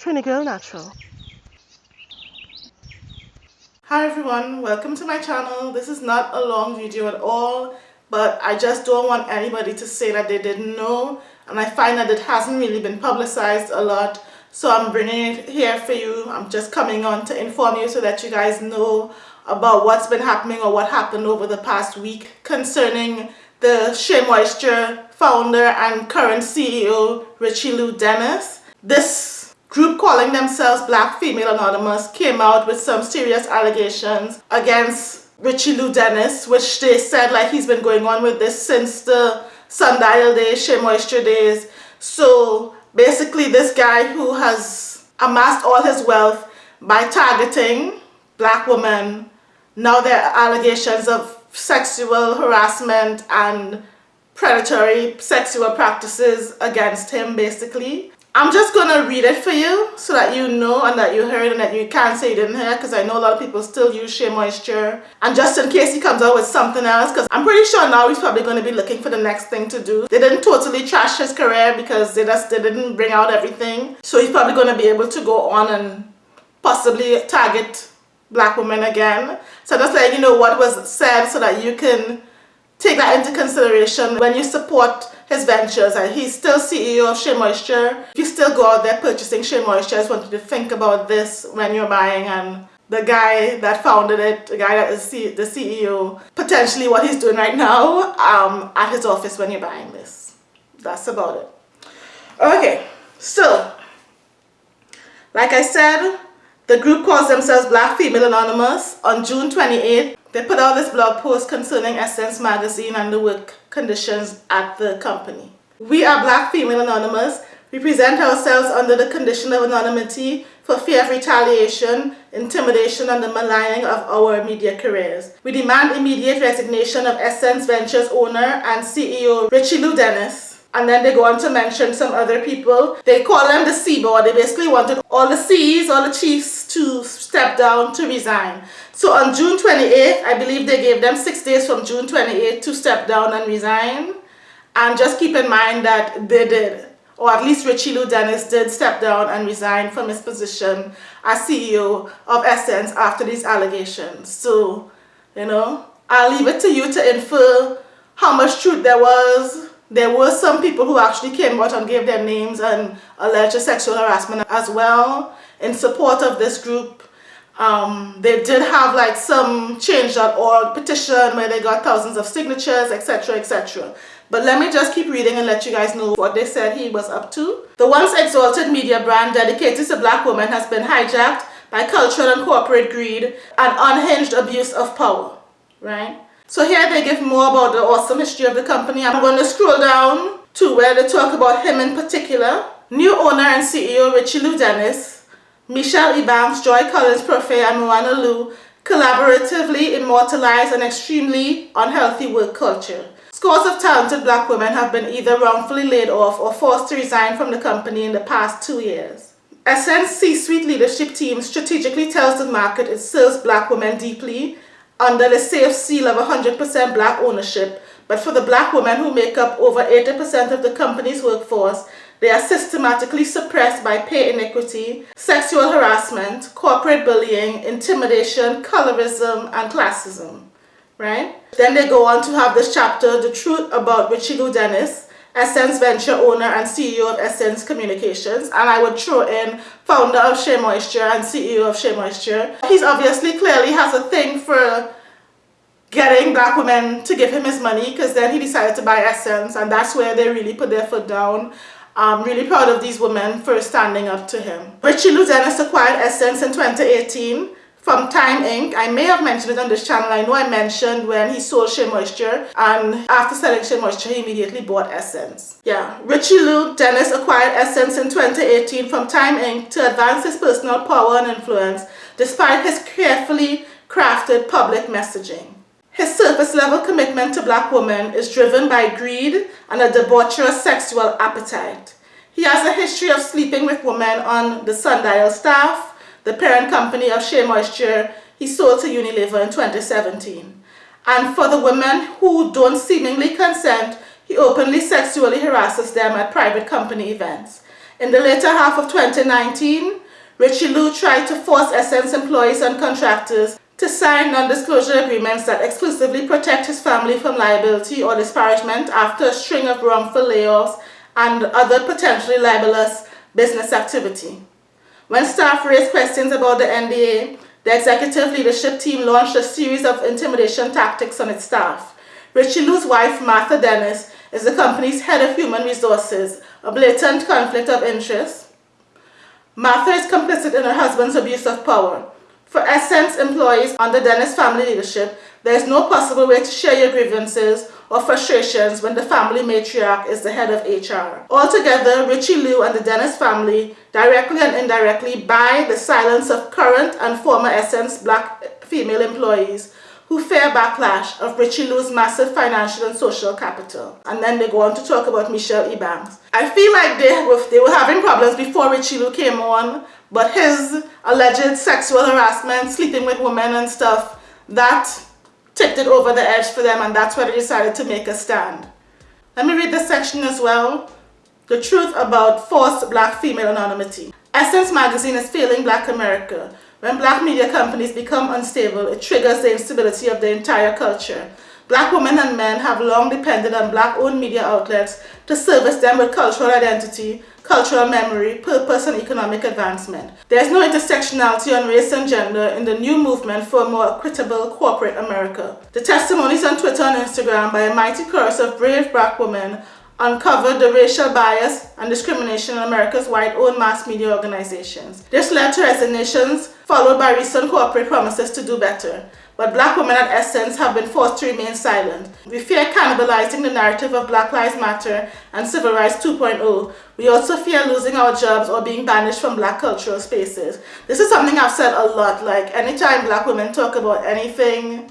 Trini Girl Natural. Hi everyone, welcome to my channel. This is not a long video at all, but I just don't want anybody to say that they didn't know and I find that it hasn't really been publicized a lot so I'm bringing it here for you. I'm just coming on to inform you so that you guys know about what's been happening or what happened over the past week concerning the Shea Moisture founder and current CEO Richelieu Dennis. This group calling themselves Black Female Anonymous came out with some serious allegations against Richelieu Dennis, which they said like he's been going on with this since the Sundial days, Shea Moisture days. So basically this guy who has amassed all his wealth by targeting black women, now there are allegations of sexual harassment and predatory sexual practices against him basically. I'm just going to read it for you so that you know and that you heard and that you can't say you didn't hear because I know a lot of people still use Shea Moisture. And just in case he comes out with something else because I'm pretty sure now he's probably going to be looking for the next thing to do. They didn't totally trash his career because they just they didn't bring out everything. So he's probably going to be able to go on and possibly target black women again. So just let you know what was said so that you can take that into consideration when you support his ventures and he's still CEO of Shea Moisture. If you still go out there purchasing Shea Moisture, I just want you to think about this when you're buying and the guy that founded it, the guy that is the CEO, potentially what he's doing right now um, at his office when you're buying this. That's about it. Okay, so like I said, the group calls themselves Black Female Anonymous. On June 28th, they put out this blog post concerning Essence Magazine and the work conditions at the company. We are Black Female Anonymous. We present ourselves under the condition of anonymity for fear of retaliation, intimidation and the maligning of our media careers. We demand immediate resignation of Essence Ventures owner and CEO Richelieu Dennis and then they go on to mention some other people. They call them the C board. They basically wanted all the C's, all the chiefs to step down, to resign. So on June 28th, I believe they gave them six days from June 28th to step down and resign. And just keep in mind that they did, or at least Richelieu Dennis did step down and resign from his position as CEO of Essence after these allegations. So, you know, I'll leave it to you to infer how much truth there was there were some people who actually came out and gave their names and alleged sexual harassment as well in support of this group. Um, they did have like some change.org petition where they got thousands of signatures, etc., etc. But let me just keep reading and let you guys know what they said he was up to. The once exalted media brand dedicated to black women has been hijacked by cultural and corporate greed and unhinged abuse of power, right? So here they give more about the awesome history of the company. I'm going to scroll down to where they talk about him in particular. New owner and CEO Richelieu Dennis, Michelle Ebanks, Joy Collins Profet and Moana Luu collaboratively immortalize an extremely unhealthy work culture. Scores of talented black women have been either wrongfully laid off or forced to resign from the company in the past two years. Essence C-suite leadership team strategically tells the market it serves black women deeply under the safe seal of 100% black ownership, but for the black women who make up over 80% of the company's workforce, they are systematically suppressed by pay inequity, sexual harassment, corporate bullying, intimidation, colorism, and classism. Right? Then they go on to have this chapter, The Truth About Richelieu Dennis, Essence Venture owner and CEO of Essence Communications and I would throw in founder of Shea Moisture and CEO of Shea Moisture. He's obviously clearly has a thing for getting black women to give him his money because then he decided to buy Essence and that's where they really put their foot down. I'm really proud of these women for standing up to him. Richelieu Dennis acquired Essence in 2018 from Time Inc. I may have mentioned it on this channel. I know I mentioned when he sold Shea Moisture and after selling Shea Moisture he immediately bought Essence. Yeah, Richelieu Dennis acquired Essence in 2018 from Time Inc. to advance his personal power and influence despite his carefully crafted public messaging. His surface level commitment to black women is driven by greed and a debaucherous sexual appetite. He has a history of sleeping with women on the Sundial staff, the parent company of Shea Moisture, he sold to Unilever in 2017. And for the women who don't seemingly consent, he openly sexually harasses them at private company events. In the later half of 2019, Richelieu tried to force Essence employees and contractors to sign non-disclosure agreements that exclusively protect his family from liability or disparagement after a string of wrongful layoffs and other potentially libelous business activity. When staff raised questions about the NDA, the executive leadership team launched a series of intimidation tactics on its staff. Richelieu's wife, Martha Dennis, is the company's head of human resources, a blatant conflict of interest. Martha is complicit in her husband's abuse of power. For Essence employees under Dennis family leadership, there is no possible way to share your grievances or frustrations when the family matriarch is the head of HR. Altogether, Richelieu and the Dennis family, directly and indirectly, buy the silence of current and former Essence black female employees who fear backlash of Richelieu's massive financial and social capital. And then they go on to talk about Michelle Ebanks. I feel like they were, they were having problems before Richelieu came on, but his alleged sexual harassment, sleeping with women and stuff, that tipped it over the edge for them and that's why they decided to make a stand. Let me read this section as well. The truth about forced black female anonymity. Essence magazine is failing black America. When black media companies become unstable, it triggers the instability of the entire culture. Black women and men have long depended on black-owned media outlets to service them with cultural identity, cultural memory, purpose, and economic advancement. There is no intersectionality on race and gender in the new movement for a more equitable corporate America. The testimonies on Twitter and Instagram by a mighty chorus of brave black women uncovered the racial bias and discrimination in America's white-owned mass media organizations. This led to resignations, followed by recent corporate promises to do better. But black women at Essence have been forced to remain silent. We fear cannibalizing the narrative of Black Lives Matter and Civil Rights 2.0. We also fear losing our jobs or being banished from black cultural spaces. This is something I've said a lot, like anytime black women talk about anything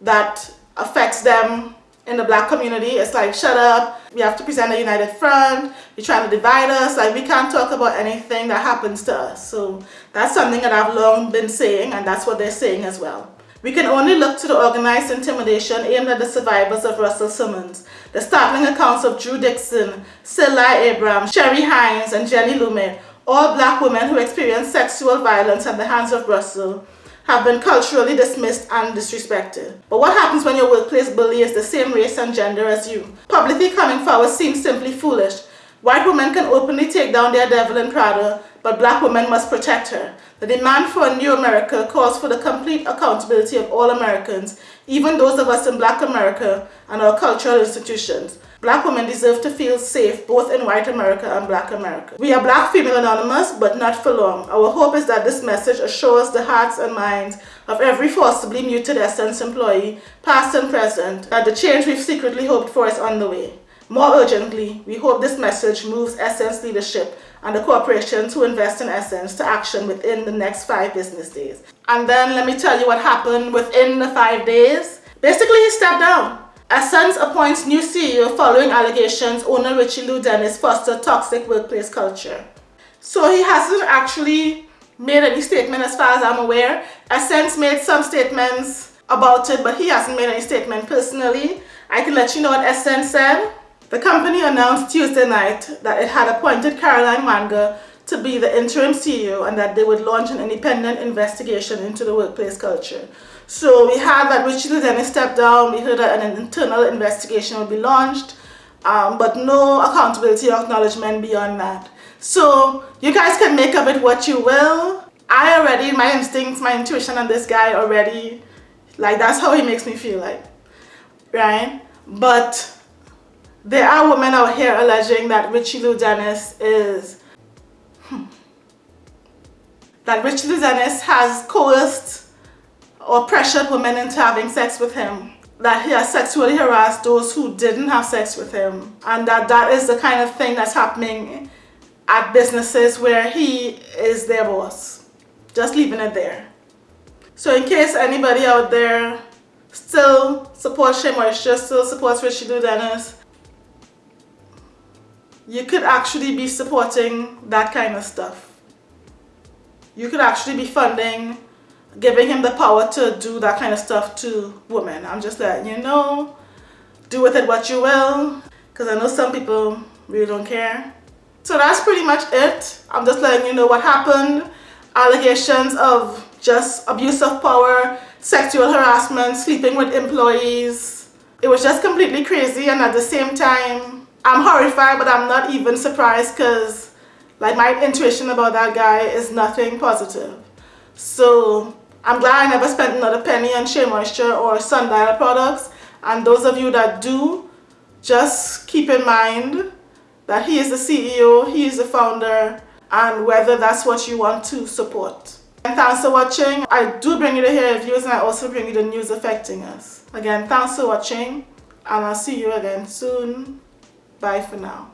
that affects them in the black community, it's like, shut up, we have to present a united front, you're trying to divide us, like we can't talk about anything that happens to us. So that's something that I've long been saying and that's what they're saying as well. We can only look to the organized intimidation aimed at the survivors of Russell Simmons, the startling accounts of Drew Dixon, Silla Abraham, Sherry Hines, and Jenny Lumet, all black women who experienced sexual violence at the hands of Russell, have been culturally dismissed and disrespected. But what happens when your workplace bully is the same race and gender as you? Publicly coming forward seems simply foolish. White women can openly take down their devil in Prada, but black women must protect her. The demand for a new America calls for the complete accountability of all Americans, even those of us in black America and our cultural institutions. Black women deserve to feel safe both in white America and black America. We are Black Female Anonymous, but not for long. Our hope is that this message assures the hearts and minds of every forcibly muted Essence employee, past and present, that the change we've secretly hoped for is on the way. More urgently, we hope this message moves Essence leadership and the corporations who invest in Essence to action within the next five business days. And then let me tell you what happened within the five days. Basically, he stepped down. Essence appoints new CEO following allegations owner Richelieu Dennis fostered toxic workplace culture. So he hasn't actually made any statement as far as I'm aware. Essence made some statements about it, but he hasn't made any statement personally. I can let you know what Essence said. The company announced Tuesday night that it had appointed Caroline Wanga to be the interim CEO and that they would launch an independent investigation into the workplace culture. So we had that Richie Dennis stepped down, we heard that an internal investigation will be launched, um, but no accountability or acknowledgement beyond that. So you guys can make of it what you will. I already, my instincts, my intuition on this guy already, like that's how he makes me feel like, right? But there are women out here alleging that Richelieu Dennis is that Richelieu Dennis has coerced or pressured women into having sex with him that he has sexually harassed those who didn't have sex with him and that that is the kind of thing that's happening at businesses where he is their boss. Just leaving it there. So in case anybody out there still supports him or still supports Richelieu Dennis you could actually be supporting that kind of stuff. You could actually be funding, giving him the power to do that kind of stuff to women. I'm just letting you know, do with it what you will, because I know some people really don't care. So that's pretty much it. I'm just letting you know what happened. Allegations of just abuse of power, sexual harassment, sleeping with employees. It was just completely crazy and at the same time, I'm horrified but I'm not even surprised because like my intuition about that guy is nothing positive. So I'm glad I never spent another penny on Shea Moisture or Sundial products and those of you that do, just keep in mind that he is the CEO, he is the founder, and whether that's what you want to support. And thanks for watching. I do bring you the hair reviews and I also bring you the news affecting us. Again, thanks for watching and I'll see you again soon. Bye for now.